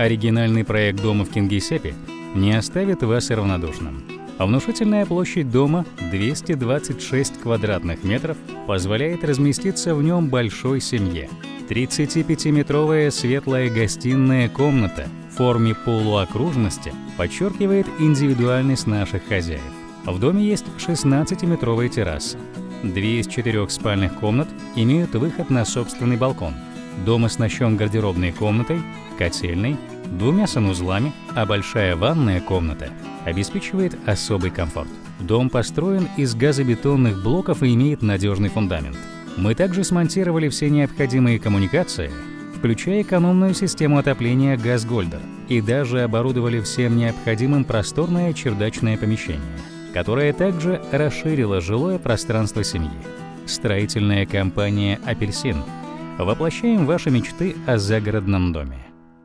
Оригинальный проект дома в Кингисеппе не оставит вас равнодушным. Внушительная площадь дома 226 квадратных метров позволяет разместиться в нем большой семье. 35-метровая светлая гостиная комната в форме полуокружности подчеркивает индивидуальность наших хозяев. В доме есть 16-метровая терраса. Две из четырех спальных комнат имеют выход на собственный балкон. Дом оснащен гардеробной комнатой, котельной, двумя санузлами, а большая ванная комната обеспечивает особый комфорт. Дом построен из газобетонных блоков и имеет надежный фундамент. Мы также смонтировали все необходимые коммуникации, включая экономную систему отопления «Газгольдер», и даже оборудовали всем необходимым просторное чердачное помещение, которое также расширило жилое пространство семьи. Строительная компания «Апельсин» воплощаем ваши мечты о загородном доме.